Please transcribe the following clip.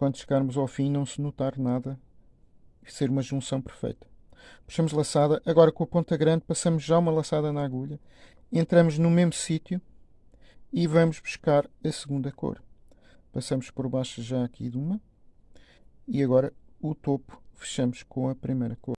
quando chegarmos ao fim não se notar nada e ser uma junção perfeita. Puxamos laçada, agora com a ponta grande passamos já uma laçada na agulha, entramos no mesmo sítio e vamos buscar a segunda cor. Passamos por baixo já aqui de uma e agora o topo fechamos com a primeira cor.